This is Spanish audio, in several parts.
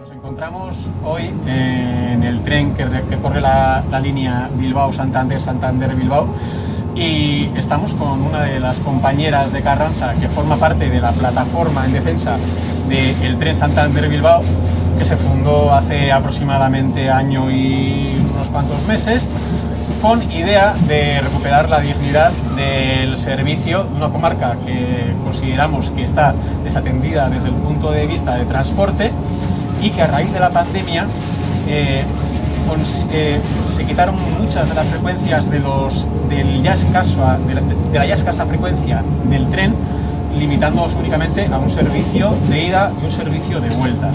Nos encontramos hoy en el tren que, corre la, línea Bilbao-Santander-Santander-Bilbao y estamos con una de las compañeras de Carranza que forma parte de la plataforma en defensa del tren Santander-Bilbao que se fundó hace aproximadamente año y unos cuantos meses con idea de recuperar la dignidad del servicio de una comarca que consideramos que está desatendida desde el punto de vista de transporte y que a raíz de la pandemia eh, eh, se quitaron muchas de las frecuencias de, los, del ya de, la, ya escasa frecuencia del tren, limitándonos únicamente a un servicio de ida y un servicio de vuelta.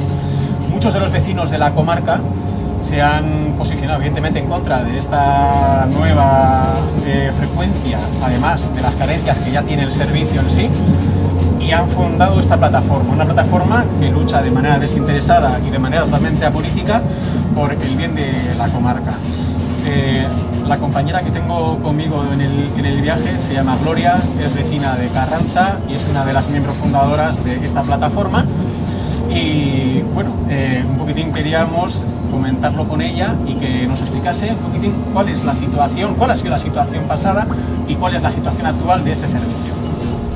Muchos de los vecinos de la comarca se han posicionado evidentemente en contra de esta nueva eh, frecuencia, además de las carencias que ya tiene el servicio en sí, y han fundado esta plataforma, una plataforma que lucha de manera desinteresada y de manera totalmente apolítica por el bien de la comarca. Eh, la compañera que tengo conmigo en el, en el, viaje se llama Gloria, es vecina de Carranza y es una de las miembros fundadoras de esta plataforma y bueno, eh, un poquitín queríamos comentarlo con ella y que nos explicase un poquitín cuál es la situación, cuál ha sido la situación pasada y cuál es la situación actual de este servicio.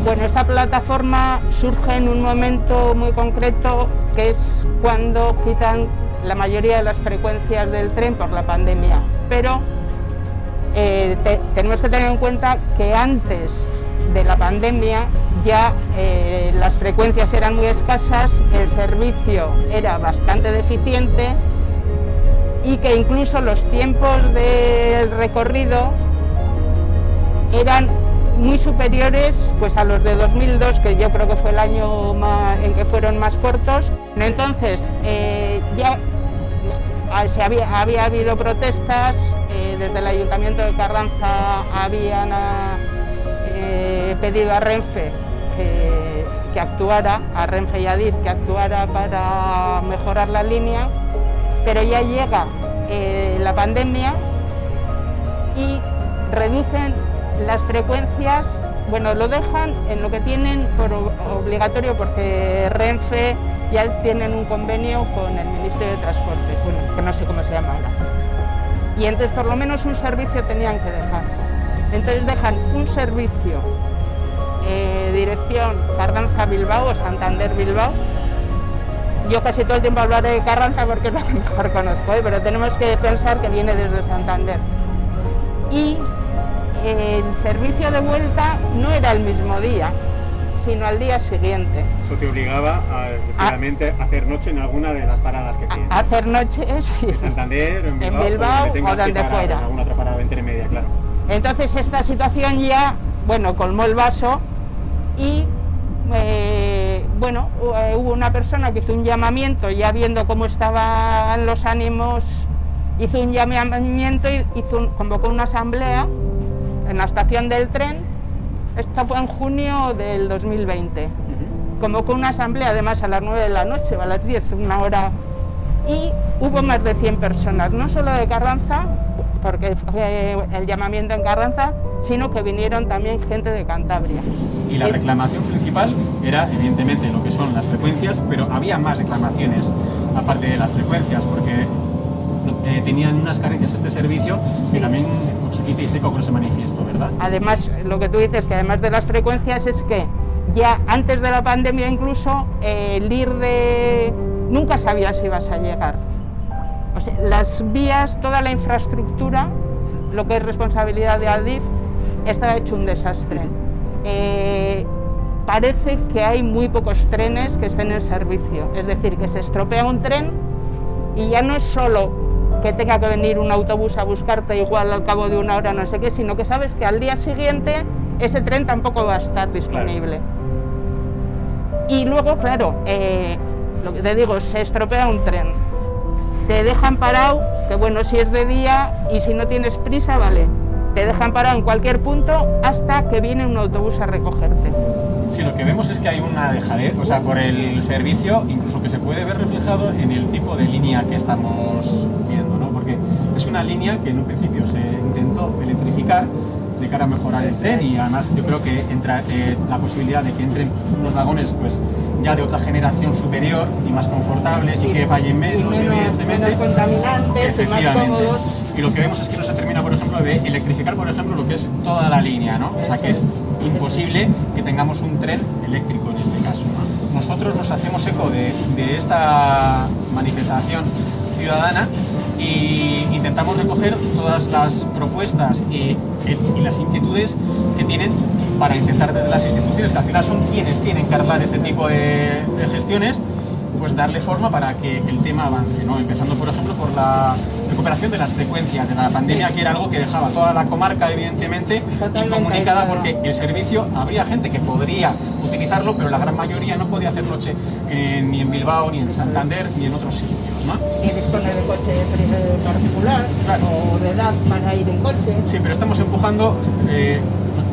Bueno, esta plataforma surge en un momento muy concreto que es cuando quitan la mayoría de las frecuencias del tren por la pandemia, pero eh, tenemos que tener en cuenta que antes de la pandemia ya eh, las frecuencias eran muy escasas, el servicio era bastante deficiente y que incluso los tiempos del recorrido eran muy superiores pues, a los de 2002, que yo creo que fue el año en que fueron más cortos. Entonces, eh, ya ah, se había, habido protestas, eh, desde el Ayuntamiento de Carranza habían eh, pedido a Renfe que, que, actuara, a Renfe y a DIF, que actuara para mejorar la línea, pero ya llega la pandemia y reducen las frecuencias, bueno, lo dejan en lo que tienen por obligatorio porque Renfe ya tienen un convenio con el Ministerio de Transporte, bueno, que no sé cómo se llama ahora. Y entonces por lo menos un servicio tenían que dejar. Entonces dejan un servicio, eh, dirección Carranza-Bilbao o Santander-Bilbao. Yo casi todo el tiempo hablaré de Carranza porque es lo que mejor conozco, ¿eh? pero tenemos que pensar que viene desde Santander. Y el servicio de vuelta no era el mismo día, sino al día siguiente. Eso te obligaba a, a, hacer noche en alguna de las paradas que tienes. A hacer noche, sí. En Santander, en Bilbao, en Bilbao o donde fuera. En alguna otra parada intermedia, claro. Entonces esta situación ya, bueno, colmó el vaso y, eh, bueno, eh, hubo una persona que hizo un llamamiento, ya viendo cómo estaban los ánimos, hizo un llamamiento y hizo convocó una asamblea en la estación del tren, esto fue en junio del 2020. Convocó una asamblea además a las 9 de la noche o a las 10, una hora, y hubo más de 100 personas, no solo de Carranza, porque fue el llamamiento en Carranza, sino que vinieron también gente de Cantabria. Y la reclamación principal era evidentemente lo que son las frecuencias, pero había más reclamaciones aparte de las frecuencias, porque eh, tenían unas carencias este servicio que también con ese manifiesto, ¿verdad? Además, lo que tú dices, que además de las frecuencias es que ya antes de la pandemia incluso eh, el ir de... nunca sabías si ibas a llegar. O sea, las vías, toda la infraestructura, lo que es responsabilidad de Adif, estaba hecho un desastre. Eh, parece que hay muy pocos trenes que estén en servicio, es decir, que se estropea un tren y ya no es solo que tenga que venir un autobús a buscarte igual al cabo de una hora, no sé qué, sino que sabes que al día siguiente ese tren tampoco va a estar disponible. Y luego, claro, eh, lo que te digo, se estropea un tren, te dejan parado, que bueno, si es de día y si no tienes prisa, vale, te dejan parado en cualquier punto hasta que viene un autobús a recogerte. Sí, lo que vemos es que hay una dejadez, o sea, por el servicio, incluso que se puede ver reflejado en el tipo de línea que estamos una línea que en un principio se intentó electrificar, de cara a mejorar el tren y además yo creo que entra eh, la posibilidad de que entren unos vagones pues ya de otra generación superior y más confortables y, que fallen menos, evidentemente. contaminantes y más cómodos. Y lo que vemos es que no se termina, por ejemplo, de electrificar, por ejemplo, lo que es toda la línea, ¿no? O sea que es imposible que tengamos un tren eléctrico en este caso. Nosotros nos hacemos eco de, de esta manifestación ciudadana y intentamos recoger todas las propuestas y, las inquietudes que tienen para intentar desde las instituciones, que al final son quienes tienen que arreglar este tipo de, gestiones, pues darle forma para que el tema avance, ¿no? empezando por ejemplo por la recuperación de las frecuencias de la pandemia, que era algo que dejaba toda la comarca evidentemente incomunicada porque el servicio, habría gente que podría utilizarlo, pero la gran mayoría no podía hacer noche ni en Bilbao, ni en Santander, ni en otros sitios. Y dispone de coche particular o de edad para ir en coche. Sí, pero estamos empujando, eh,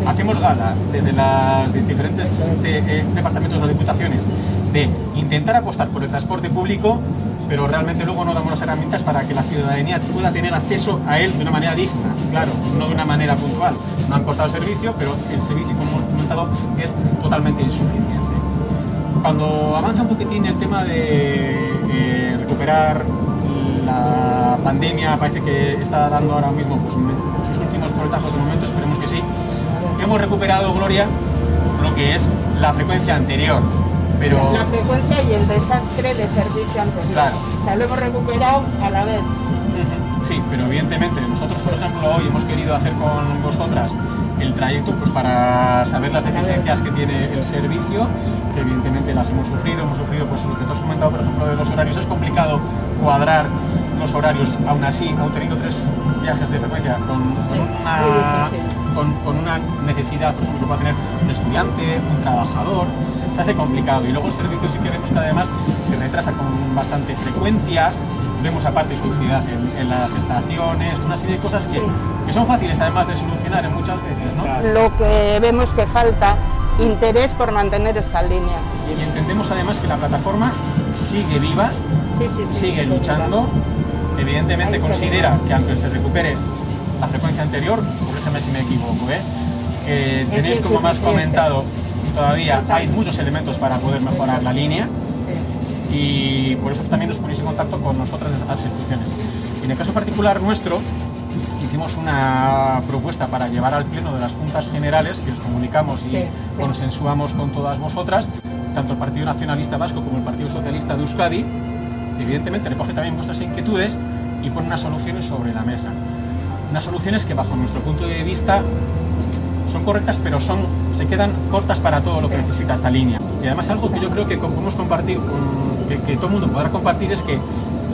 hacemos gala desde los diferentes eh, departamentos de diputaciones de intentar apostar por el transporte público, pero realmente luego no damos las herramientas para que la ciudadanía pueda tener acceso a él de una manera digna, claro, no de una manera puntual. No han cortado el servicio, pero el servicio, como hemos comentado, es totalmente insuficiente. Cuando avanza un poquitín el tema de eh, recuperar la pandemia, parece que está dando ahora mismo pues, sus últimos coletazos de momento, esperemos que sí. Hemos recuperado, Gloria, lo que es la frecuencia anterior, pero... La frecuencia y el desastre de servicio anterior. Claro. O sea, lo hemos recuperado a la vez. Sí, pero evidentemente nosotros, por ejemplo, hoy hemos querido hacer con vosotras el trayecto pues para saber las deficiencias que tiene el servicio, que evidentemente las hemos sufrido, hemos sufrido pues lo que tú has comentado, por ejemplo, de los horarios, es complicado cuadrar los horarios, aún así, aún teniendo tres viajes de frecuencia, con, una, con, una necesidad, por ejemplo, que pueda tener un estudiante, un trabajador, se hace complicado. Y luego el servicio sí que vemos que además se retrasa con bastante frecuencia, vemos aparte suciedad en, en, las estaciones, una serie de cosas que, que, son fáciles además de solucionar en muchas veces. ¿no? Lo que vemos que falta, interés por mantener esta línea. Y entendemos además que la plataforma sigue viva, sigue luchando, evidentemente considera que aunque se recupere la frecuencia anterior, corrígeme si me equivoco, ¿eh? que tenéis como más comentado, todavía hay muchos elementos para poder mejorar la línea, y por eso también nos ponéis en contacto con nosotras las instituciones. en el caso particular nuestro, hicimos una propuesta para llevar al pleno de las juntas generales que os comunicamos y consensuamos con todas vosotras, tanto el Partido Nacionalista Vasco como el Partido Socialista de Euskadi, evidentemente recoge también vuestras inquietudes y pone unas soluciones sobre la mesa. Unas soluciones que bajo nuestro punto de vista son correctas, pero son, se quedan cortas para todo lo que necesita esta línea. Y además algo que yo creo que podemos compartir con que, todo el mundo podrá compartir es que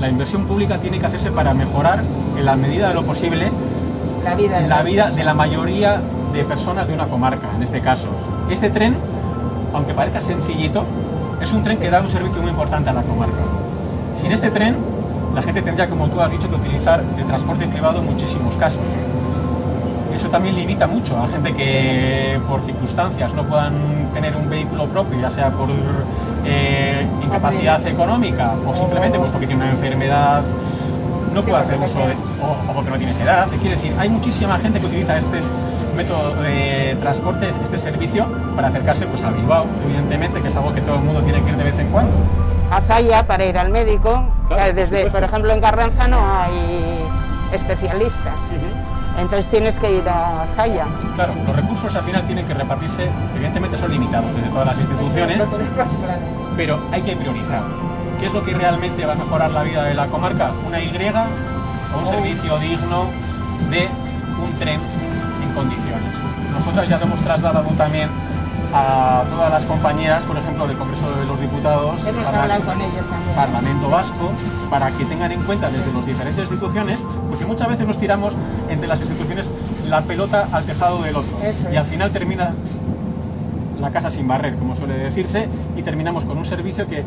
la inversión pública tiene que hacerse para mejorar, en la medida de lo posible, la vida, de, la vida de la mayoría de personas de una comarca, en este caso. Este tren, aunque parezca sencillito, es un tren que da un servicio muy importante a la comarca. Sin este tren, la gente tendría, como tú has dicho, que utilizar el transporte privado en muchísimos casos eso también limita mucho a gente que por circunstancias no puedan tener un vehículo propio, ya sea por eh, incapacidad económica o simplemente pues porque tiene una enfermedad, no puede hacer uso de, o, porque no tiene esa edad. Quiere decir, hay muchísima gente que utiliza este método de transporte, este servicio, para acercarse pues, a Bilbao, evidentemente, que es algo que todo el mundo tiene que ir de vez en cuando. A Zaya para ir al médico, desde, por ejemplo en Carranza no hay especialistas entonces tienes que ir a Zaya. Claro, los recursos al final tienen que repartirse, evidentemente son limitados desde todas las instituciones, pero hay que priorizar. ¿Qué es lo que realmente va a mejorar la vida de la comarca? ¿Una Y o un servicio digno de un tren en condiciones? Nosotras ya lo hemos trasladado también a todas las compañeras, por ejemplo, del Congreso de los Diputados, Hemos hablado con ellos también. Parlamento Vasco, para que tengan en cuenta desde las diferentes instituciones, porque muchas veces nos tiramos entre las instituciones la pelota al tejado del otro y al final termina la casa sin barrer, como suele decirse, y terminamos con un servicio que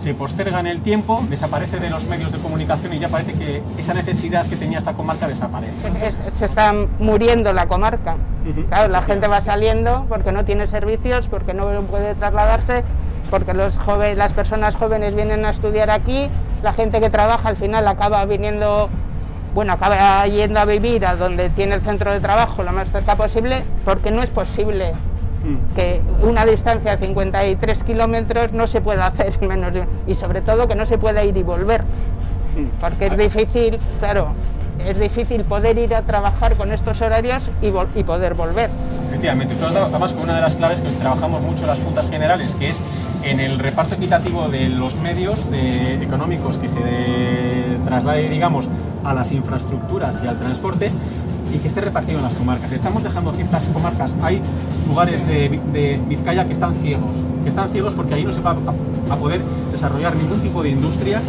se posterga en el tiempo, desaparece de los medios de comunicación y ya parece que esa necesidad que tenía esta comarca desaparece. Se está muriendo la comarca. Claro, la gente va saliendo porque no tiene servicios, porque no puede trasladarse, porque los jóvenes, las personas jóvenes vienen a estudiar aquí, la gente que trabaja al final acaba viniendo bueno, acaba yendo a vivir a donde tiene el centro de trabajo lo más cerca posible, porque no es posible mm. que una distancia de 53 kilómetros no se pueda hacer menos de y sobre todo que no se pueda ir y volver, mm. porque es difícil, claro, es difícil poder ir a trabajar con estos horarios y, y poder volver. Efectivamente, además con una de las claves que trabajamos mucho en las juntas generales, que es en el reparto equitativo de los medios económicos que se traslade, digamos, a las infraestructuras y al transporte y que esté repartido en las comarcas. Estamos dejando ciertas comarcas, hay lugares de, Vizcaya que están ciegos, que están ciegos porque ahí no se va a, poder desarrollar ningún tipo de industria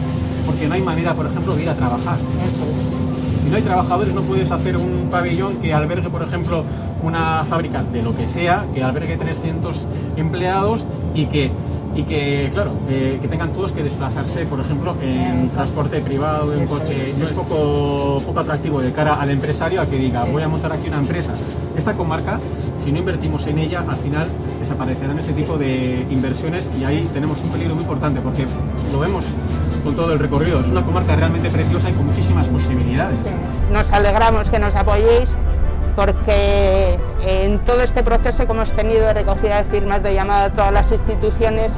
porque no hay manera, por ejemplo, de ir a trabajar. Si no hay trabajadores no puedes hacer un pabellón que albergue, por ejemplo, una fábrica de lo que sea, que albergue 300 empleados y que y que, claro, eh, que tengan todos que desplazarse, por ejemplo, en transporte privado, en coche. Es poco, poco atractivo de cara al empresario a que diga, voy a montar aquí una empresa. Esta comarca, si no invertimos en ella, al final desaparecerán ese tipo de inversiones y ahí tenemos un peligro muy importante porque lo vemos con todo el recorrido. Es una comarca realmente preciosa y con muchísimas posibilidades. Nos alegramos que nos apoyéis porque en todo este proceso que hemos tenido de recogida de firmas, de llamada a todas las instituciones,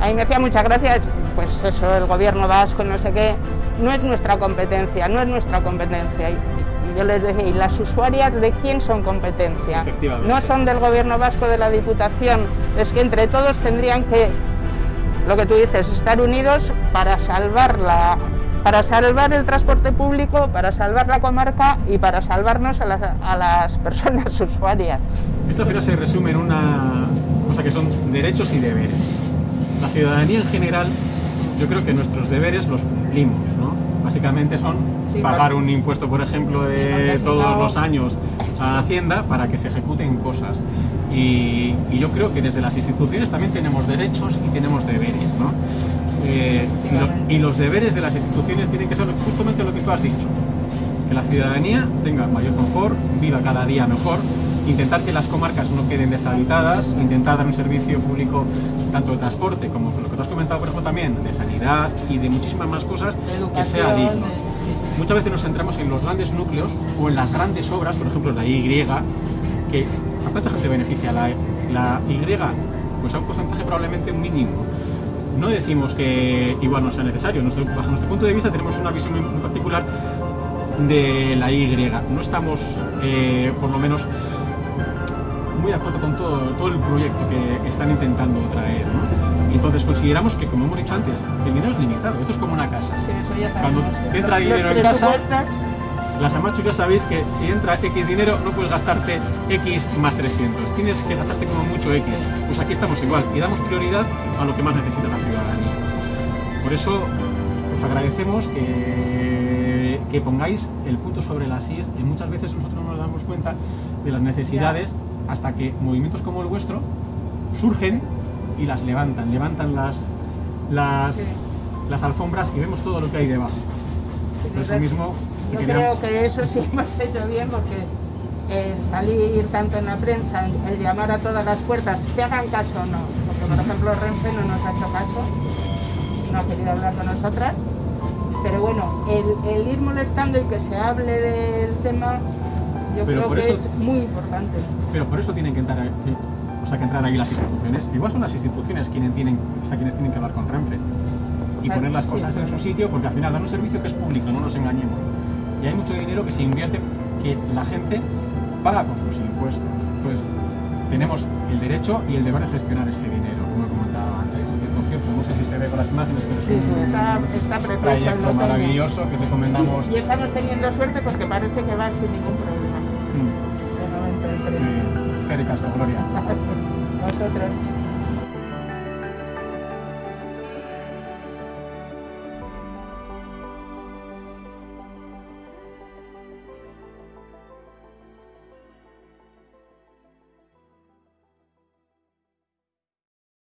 a mí me hacía muchas gracias, pues eso, el gobierno vasco, no sé qué, no es nuestra competencia, no es nuestra competencia. Y yo les decía, ¿y las usuarias de quién son competencia? No son del gobierno vasco, de la diputación, es que entre todos tendrían que, lo que tú dices, estar unidos para salvar la, para salvar el transporte público, para salvar la comarca y para salvarnos a las, personas usuarias. Esto final se resume en una cosa que son derechos y deberes. La ciudadanía en general, yo creo que nuestros deberes los cumplimos, ¿no? Básicamente son pagar un impuesto, por ejemplo, de todos los años a Hacienda para que se ejecuten cosas. Y, y, yo creo que desde las instituciones también tenemos derechos y tenemos deberes, ¿no? Eh, y, los deberes de las instituciones tienen que ser justamente lo que tú has dicho. Que la ciudadanía tenga mayor confort, viva cada día mejor, intentar que las comarcas no queden deshabitadas, intentar dar un servicio público tanto de transporte como lo que tú has comentado por ejemplo también, de sanidad y de muchísimas más cosas, que sea digno. Muchas veces nos centramos en los grandes núcleos o en las grandes obras, por ejemplo la Y, que ¿a cuánta gente beneficia la, la Y? Pues a un porcentaje probablemente mínimo no decimos que igual no sea necesario, bajo nuestro punto de vista tenemos una visión muy, particular de la Y. No estamos, eh, por lo menos, muy de acuerdo con todo, todo el proyecto que están intentando traer. Entonces consideramos que, como hemos dicho antes, el dinero es limitado. Esto es como una casa. Cuando te entra dinero en casa, las amachos ya sabéis que si entra X dinero no puedes gastarte X más 300, tienes que gastarte como mucho X. Pues aquí estamos igual y damos prioridad a lo que más necesita la ciudadanía. Por eso os agradecemos que, que pongáis el punto sobre las IES y muchas veces nosotros no nos damos cuenta de las necesidades hasta que movimientos como el vuestro surgen y las levantan, levantan las, las, las alfombras y vemos todo lo que hay debajo. Por eso mismo yo creo que eso sí hemos hecho bien porque el salir tanto en la prensa, el llamar a todas las puertas, te hagan caso o no, porque por ejemplo Renfe no nos ha hecho caso, no ha querido hablar con nosotras, pero bueno, el, ir molestando y que se hable del tema, yo creo que es muy importante. Pero por eso tienen que entrar, o sea, que entrar ahí las instituciones, igual son las instituciones quienes tienen, o sea, quienes tienen que hablar con Renfe y poner las cosas en su sitio, porque al final dan un servicio que es público, no nos engañemos y hay mucho dinero que se invierte que la gente paga con sus impuestos. Entonces, tenemos el derecho y el deber de gestionar ese dinero, como he comentado antes. por cierto, no sé si se ve con las imágenes, pero sí, es un está, está proyecto maravilloso que te comentamos. Y estamos teniendo suerte porque parece que va sin ningún problema. Mm. De momento, Es que Gloria. Nosotros.